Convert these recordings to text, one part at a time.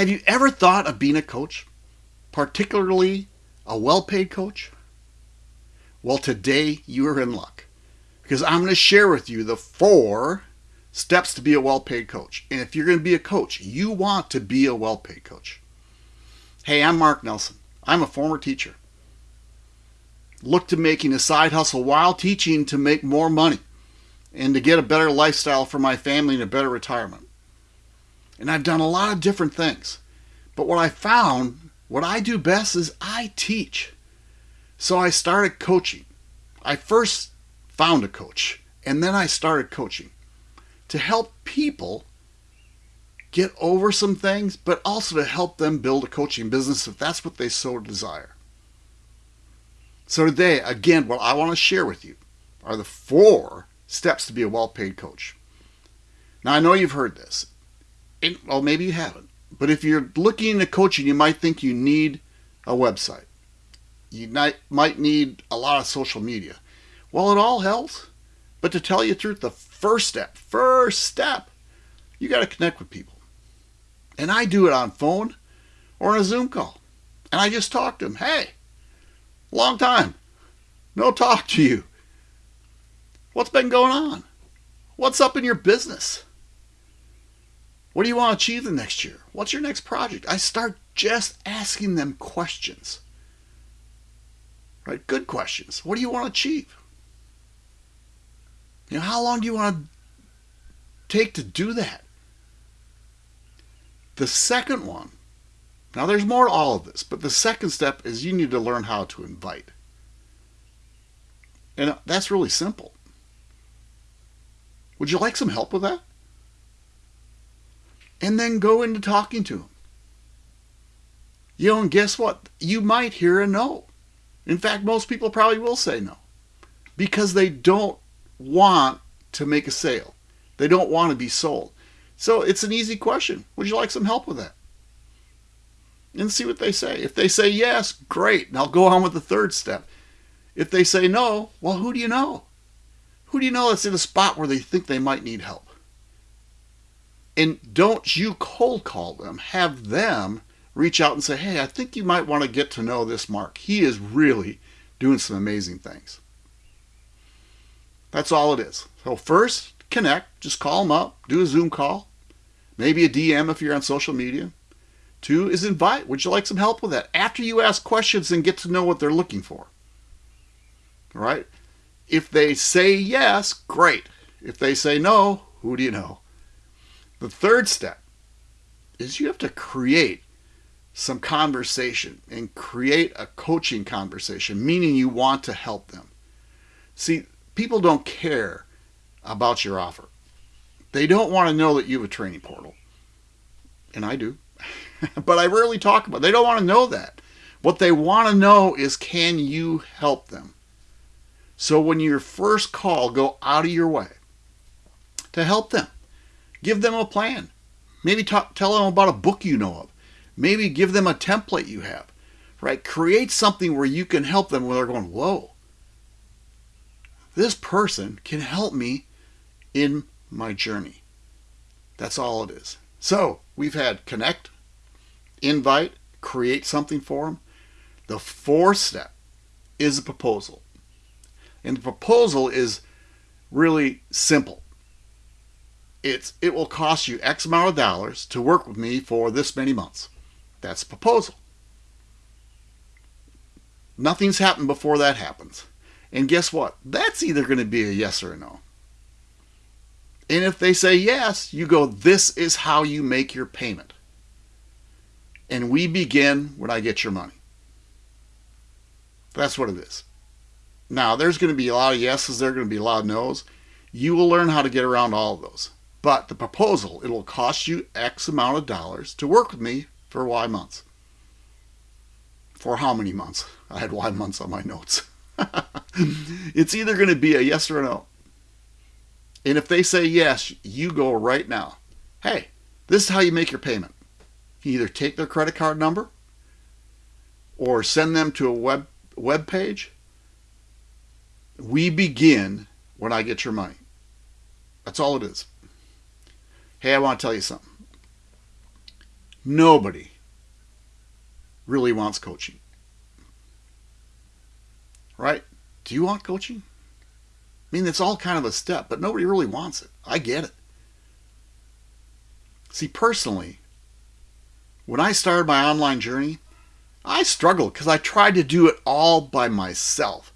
Have you ever thought of being a coach, particularly a well paid coach? Well, today you are in luck because I'm going to share with you the four steps to be a well paid coach. And if you're going to be a coach, you want to be a well paid coach. Hey, I'm Mark Nelson. I'm a former teacher. Look to making a side hustle while teaching to make more money and to get a better lifestyle for my family and a better retirement. And I've done a lot of different things. But what I found, what I do best is I teach. So I started coaching. I first found a coach and then I started coaching to help people get over some things, but also to help them build a coaching business if that's what they so desire. So today, again, what I want to share with you are the four steps to be a well-paid coach. Now, I know you've heard this. And, well, maybe you haven't. But if you're looking into coaching, you might think you need a website. You might might need a lot of social media. Well, it all helps. But to tell you the truth, the first step, first step, you got to connect with people. And I do it on phone or on a Zoom call. And I just talk to them. Hey, long time. No talk to you. What's been going on? What's up in your business? What do you want to achieve the next year? What's your next project? I start just asking them questions. Right? Good questions. What do you want to achieve? You know, how long do you want to take to do that? The second one, now there's more to all of this, but the second step is you need to learn how to invite. And that's really simple. Would you like some help with that? And then go into talking to them. You know, and guess what? You might hear a no. In fact, most people probably will say no because they don't want to make a sale. They don't want to be sold. So it's an easy question. Would you like some help with that? And see what they say. If they say yes, great. I'll go on with the third step. If they say no, well, who do you know? Who do you know that's in a spot where they think they might need help? And don't you cold call them. Have them reach out and say, hey, I think you might want to get to know this Mark. He is really doing some amazing things. That's all it is. So first, connect. Just call them up. Do a Zoom call. Maybe a DM if you're on social media. Two is invite. Would you like some help with that? After you ask questions and get to know what they're looking for. All right? If they say yes, great. If they say no, who do you know? The third step is you have to create some conversation and create a coaching conversation, meaning you want to help them. See, people don't care about your offer. They don't want to know that you have a training portal. And I do. but I rarely talk about it. They don't want to know that. What they want to know is can you help them? So when you first call, go out of your way to help them. Give them a plan. Maybe talk, tell them about a book you know of. Maybe give them a template you have. Right? Create something where you can help them when they're going, whoa, this person can help me in my journey. That's all it is. So we've had connect, invite, create something for them. The fourth step is a proposal. And the proposal is really simple. It's it will cost you X amount of dollars to work with me for this many months. That's a proposal. Nothing's happened before that happens. And guess what? That's either going to be a yes or a no. And if they say yes, you go, this is how you make your payment. And we begin when I get your money. That's what it is. Now, there's going to be a lot of yeses, there are going to be a lot of no's. You will learn how to get around all of those. But the proposal, it will cost you X amount of dollars to work with me for Y months. For how many months? I had Y months on my notes. it's either going to be a yes or a no. And if they say yes, you go right now. Hey, this is how you make your payment. You either take their credit card number or send them to a web web page. We begin when I get your money. That's all it is. Hey, I want to tell you something. Nobody really wants coaching. Right? Do you want coaching? I mean, it's all kind of a step, but nobody really wants it. I get it. See, personally, when I started my online journey, I struggled because I tried to do it all by myself.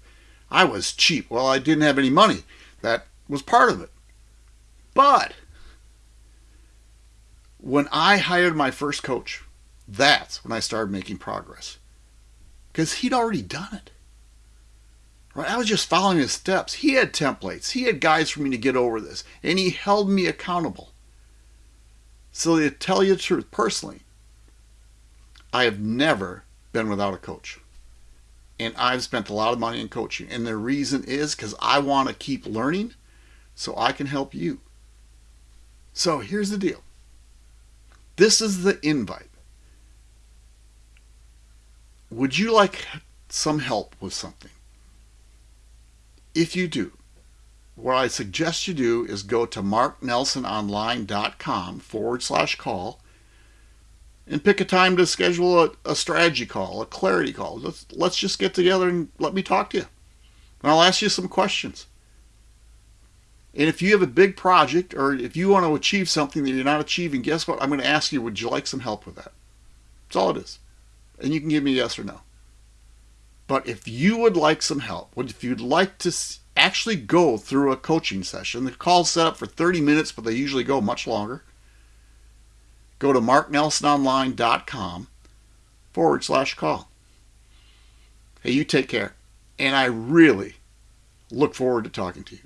I was cheap. Well, I didn't have any money. That was part of it. But when I hired my first coach, that's when I started making progress. Because he'd already done it. Right? I was just following his steps. He had templates. He had guides for me to get over this. And he held me accountable. So to tell you the truth, personally, I have never been without a coach. And I've spent a lot of money in coaching. And the reason is because I want to keep learning so I can help you. So here's the deal. This is the invite. Would you like some help with something? If you do, what I suggest you do is go to marknelsononline.com forward slash call and pick a time to schedule a, a, strategy call, a clarity call. Let's, let's just get together and let me talk to you. And I'll ask you some questions. And if you have a big project or if you want to achieve something that you're not achieving, guess what? I'm going to ask you, would you like some help with that? That's all it is. And you can give me a yes or no. But if you would like some help, if you'd like to actually go through a coaching session, the call's set up for 30 minutes, but they usually go much longer. Go to marknelsononline.com forward slash call. Hey, you take care. And I really look forward to talking to you.